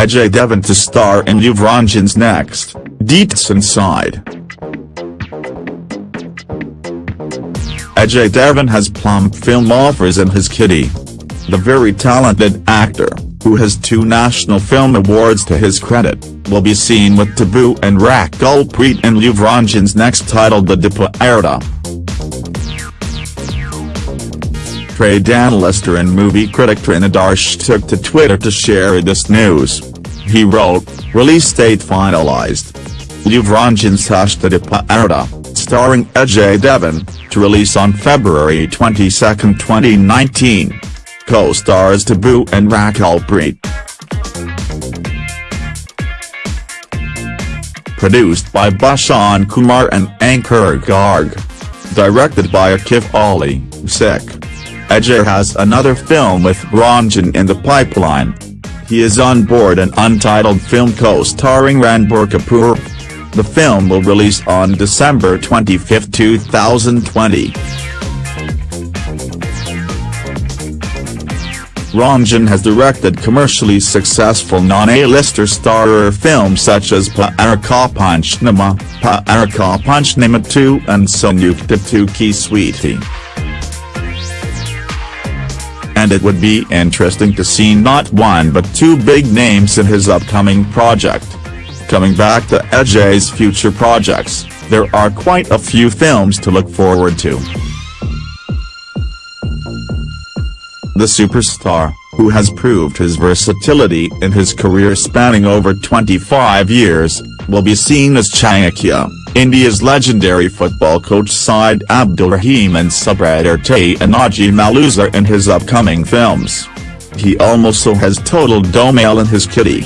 Ajay Devgn to star in Luv Ranjan's next, Deets Inside. Ajay Devgn has plum film offers in his kitty. The very talented actor, who has two National Film Awards to his credit, will be seen with Tabu and Rakul Preet in Luv Ranjan's next title De De Pyaar De. trade analyst and movie critic Taran Adarsh took to Twitter to share this news. He wrote, release date finalized. Luv Ranjan's Hashtadipa Arda, starring Ajay Devgn, to release on February 22, 2019. Co-stars Tabu and Rakul Preet. Produced by Bhushan Kumar and Ankur Garg. Directed by Akiv Ali, Sikh. Ajay has another film with Ranjan in the pipeline. He is on board an untitled film co-starring Ranbir Kapoor. The film will release on December 25, 2020. Ranjan has directed commercially successful non-A-lister starrer films such as Pyar Ka Panchnama, Pyar Ka Panchnama 2 and Sanyukta 2 Ki Sweetie and it would be interesting to see not one but two big names in his upcoming project. Coming back to Ajay's future projects, there are quite a few films to look forward to. The superstar, who has proved his versatility in his career spanning over 25 years, will be seen as Chanakya, India's legendary football coach Saeed Abdulrahim and Subedar Tanhaji Malusare in his upcoming films. He also has total Dhamaal in his kitty.